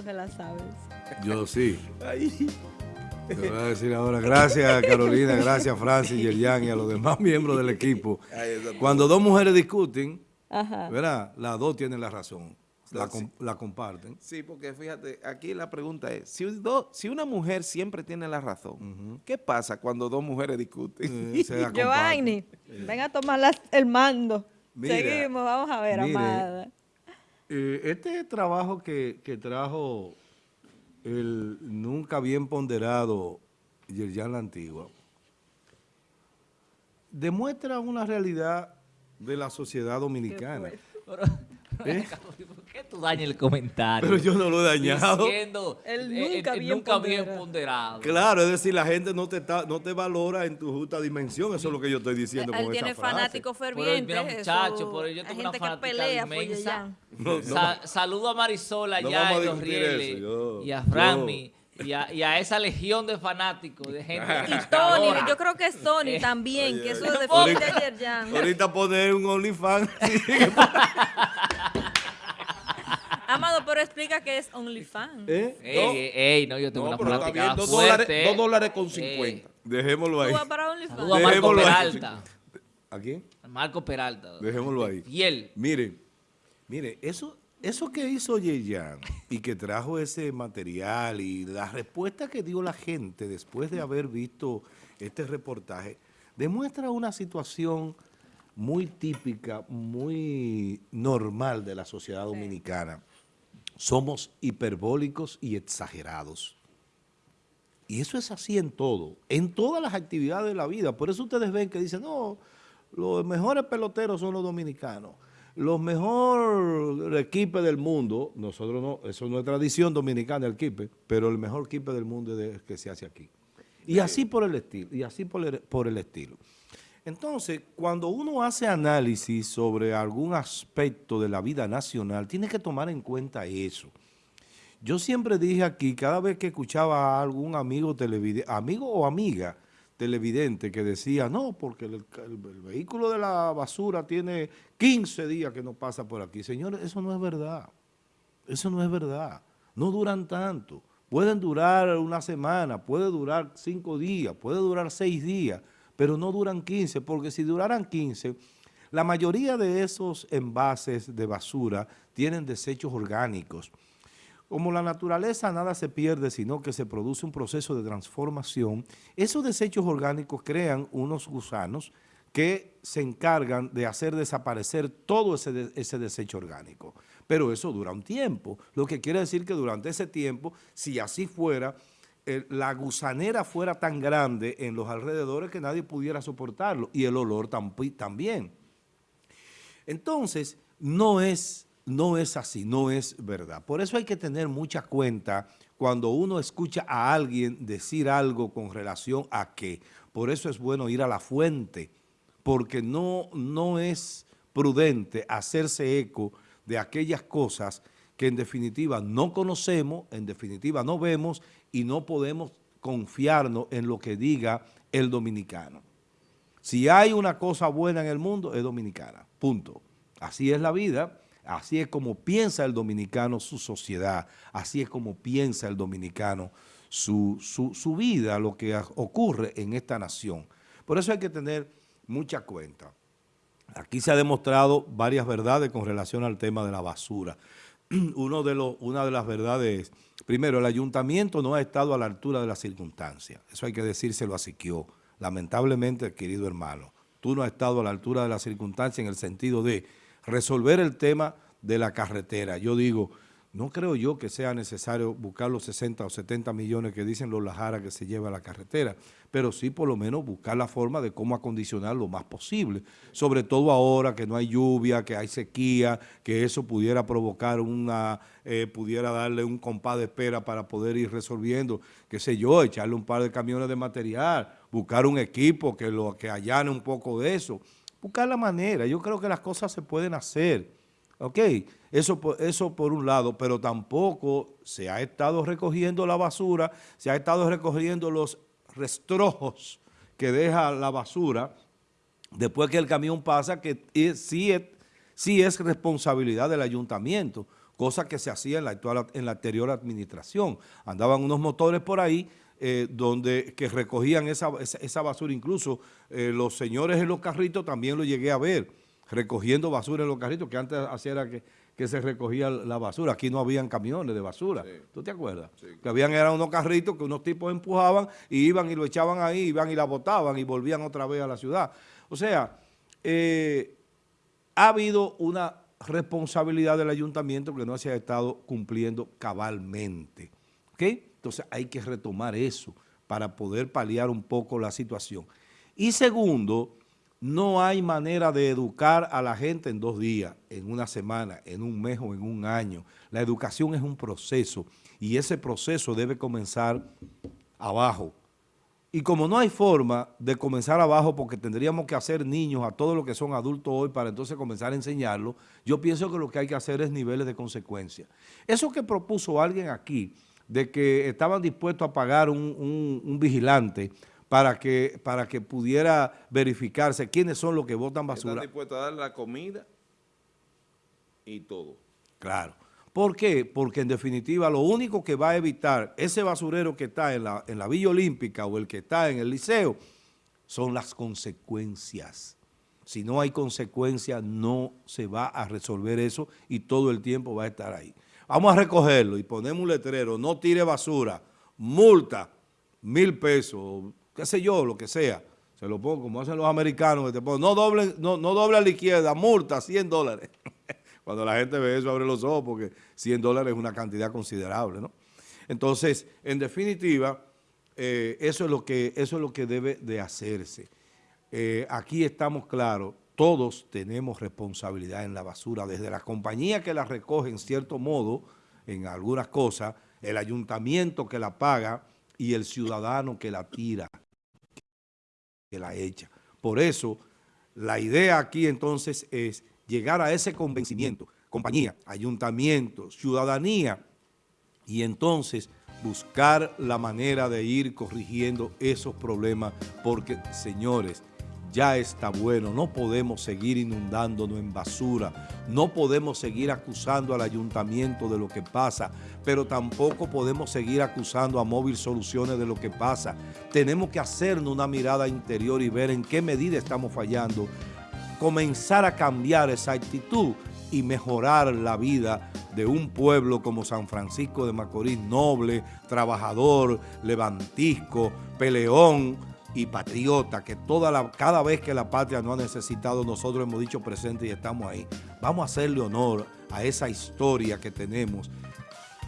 La sabes. Yo sí. Te voy a decir ahora, gracias Carolina, gracias Francis, Yerian y a los demás miembros del equipo. Cuando dos mujeres discuten, Ajá. ¿verdad? Las dos tienen la razón, la, com- la comparten. Sí, porque fíjate, aquí la pregunta es, si, do- si una mujer siempre tiene la razón, ¿qué pasa cuando dos mujeres discuten? Eh, se la comparten. Giovanni, ven a tomar las- el mando. Mira, Seguimos, vamos a ver, mire, Amada. Eh, este trabajo que, que trajo el nunca bien ponderado Yerjan La Antigua demuestra una realidad de la sociedad dominicana. ¿Eh? ¿Por tú dañas el comentario? Pero yo no lo he dañado. Diciendo, El eh, nunca eh, bien nunca bien ponderado. ponderado. Claro, es decir, la gente no te está, no te valora en tu justa dimensión. Eso es lo que yo estoy diciendo Él con tiene esa fanáticos fervientes. mira, eso- muchacho, pero yo tengo una fanática pelea por inmensa. No, no. Sa- saludo a Marisol No allá a en Los Rieles eso, yo- y a Franmi y, a, y a esa legión de fanáticos, de gente Y Tony, Ahora, yo creo que es Tony Eh, también, que eso defiende ahorita- a Yerjan. Ahorita poner un OnlyFans. Que es OnlyFans. ¿Eh? Ey, ey, no, yo tengo No, una pero está fanática bien, dos dólares, dos dólares con Eh, 50. Dejémoslo ahí. ¿Tú vas para OnlyFans? Saludo a Marco Dejémoslo. Peralta. ¿A quién? Marco Peralta. Dejémoslo ahí. Fiel. Mire, mire, eso, eso que hizo Yeyan y que trajo ese material y la respuesta que dio la gente después de haber visto este reportaje, demuestra una situación muy típica, muy normal de la sociedad dominicana. Somos hiperbólicos y exagerados. Y eso es así en todo, en todas las actividades de la vida. Por eso ustedes ven que dicen, no, los mejores peloteros son los dominicanos. Los mejores equipos del mundo, nosotros no, eso no es tradición dominicana el kipe, pero el mejor kipe del mundo es el que se hace aquí. Y así por el estilo, y así por el, por el estilo. Entonces, cuando uno hace análisis sobre algún aspecto de la vida nacional, tiene que tomar en cuenta eso. Yo siempre dije aquí, cada vez que escuchaba a algún amigo televidente, amigo o amiga televidente que decía, no, porque el, el- el vehículo de la basura tiene 15 días que no pasa por aquí. Señores, eso no es verdad. Eso no es verdad. No duran tanto. Pueden durar una semana, puede durar cinco días, puede durar seis días, pero no duran 15, porque si duraran 15, la mayoría de esos envases de basura tienen desechos orgánicos. Como la naturaleza nada se pierde, sino que se produce un proceso de transformación, esos desechos orgánicos crean unos gusanos que se encargan de hacer desaparecer todo ese, de- ese desecho orgánico. Pero eso dura un tiempo, lo que quiere decir que durante ese tiempo, si así fuera, la gusanera fuera tan grande en los alrededores que nadie pudiera soportarlo y el olor también. Entonces, no es, no es así, no es verdad. Por eso hay que tener mucha cuenta cuando uno escucha a alguien decir algo con relación a qué. Por eso es bueno ir a la fuente, porque no, no es prudente hacerse eco de aquellas cosas que en definitiva no conocemos, en definitiva no vemos y no podemos confiarnos en lo que diga el dominicano. Si hay una cosa buena en el mundo, es dominicana, punto. Así es la vida, así es como piensa el dominicano su sociedad, así es como piensa el dominicano su, su- su vida, lo que ocurre en esta nación. Por eso hay que tener mucha cuenta. Aquí se ha demostrado varias verdades con relación al tema de la basura. Uno de una de las verdades es, primero, el ayuntamiento no ha estado a la altura de las circunstancias. Eso hay que decírselo a Siquio. Lamentablemente, querido hermano, tú no has estado a la altura de las circunstancias en el sentido de resolver el tema de la carretera. Yo digo, no creo yo que sea necesario buscar los 60 o 70 millones que dicen los Lajara que se lleva la carretera, pero sí por lo menos buscar la forma de cómo acondicionar lo más posible, sobre todo ahora que no hay lluvia, que hay sequía, que eso pudiera provocar una, eh, pudiera darle un compás de espera para poder ir resolviendo, qué sé yo, echarle un par de camiones de material, buscar un equipo que, lo, que allane un poco de eso, buscar la manera, yo creo que las cosas se pueden hacer, ¿ok? Eso, eso por un lado, pero tampoco se ha estado recogiendo la basura, se ha estado recogiendo los restrojos que deja la basura después que el camión pasa, que sí, es, sí es responsabilidad del ayuntamiento. cosa que se hacía en la, actual, en la anterior administración. Andaban unos motores por ahí eh, donde que recogían esa, esa, esa basura, incluso eh, los señores en los carritos también lo llegué a ver, recogiendo basura en los carritos, que antes hacía era que, que se recogía la basura, aquí no habían camiones de basura, ¿tú te acuerdas? Que habían eran unos carritos que unos tipos empujaban y iban y lo echaban ahí, iban y la botaban y volvían otra vez a la ciudad. O sea, eh, ha habido una responsabilidad del ayuntamiento que no se ha estado cumpliendo cabalmente. ¿Ok? Entonces hay que retomar eso para poder paliar un poco la situación. Y segundo, no hay manera de educar a la gente en dos días, en una semana, en un mes o en un año. La educación es un proceso y ese proceso debe comenzar abajo. Y como no hay forma de comenzar abajo porque tendríamos que hacer niños a todos los que son adultos hoy para entonces comenzar a enseñarlo, yo pienso que lo que hay que hacer es niveles de consecuencia. Eso que propuso alguien aquí, de que estaban dispuestos a pagar un, un vigilante para que, para que pudiera verificarse quiénes son los que botan basura. Están dispuestos a dar la comida y todo. Claro. ¿Por qué? Porque en definitiva lo único que va a evitar ese basurero que está en la, en la Villa Olímpica o el que está en el liceo son las consecuencias. Si no hay consecuencias, no se va a resolver eso y todo el tiempo va a estar ahí. Vamos a recogerlo y ponemos un letrero, no tire basura, multa, mil pesos, qué sé yo, lo que sea. Se lo pongo como hacen los americanos, que te ponen, no doble, no, no doble a la izquierda, multa, 100 dólares. Cuando la gente ve eso, abre los ojos porque 100 dólares es una cantidad considerable, ¿no? Entonces, en definitiva, eh, eso, es lo que, eso es lo que debe de hacerse. Eh, aquí estamos claros, todos tenemos responsabilidad en la basura, desde la compañía que la recoge en cierto modo, en algunas cosas, el ayuntamiento que la paga y el ciudadano que la tira, que la echa. Por eso, la idea aquí entonces es llegar a ese convencimiento, compañía, ayuntamiento, ciudadanía, y entonces buscar la manera de ir corrigiendo esos problemas, porque, señores, ya está bueno, no podemos seguir inundándonos en basura, no podemos seguir acusando al ayuntamiento de lo que pasa, pero tampoco podemos seguir acusando a Móvil Soluciones de lo que pasa. Tenemos que hacernos una mirada interior y ver en qué medida estamos fallando, comenzar a cambiar esa actitud y mejorar la vida de un pueblo como San Francisco de Macorís, noble, trabajador, levantisco, peleón, y patriota, que toda la, cada vez que la patria nos ha necesitado, nosotros hemos dicho presente y estamos ahí. Vamos a hacerle honor a esa historia que tenemos,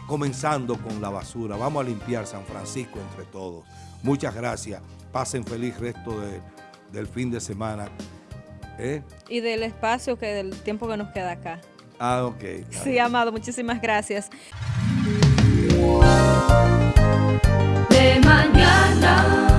comenzando con la basura. Vamos a limpiar San Francisco entre todos. Muchas gracias. Pasen feliz resto de, del fin de semana. ¿Eh? Y del espacio, que del tiempo que nos queda acá. Ah, ok. Sí, Amado, muchísimas gracias. De mañana.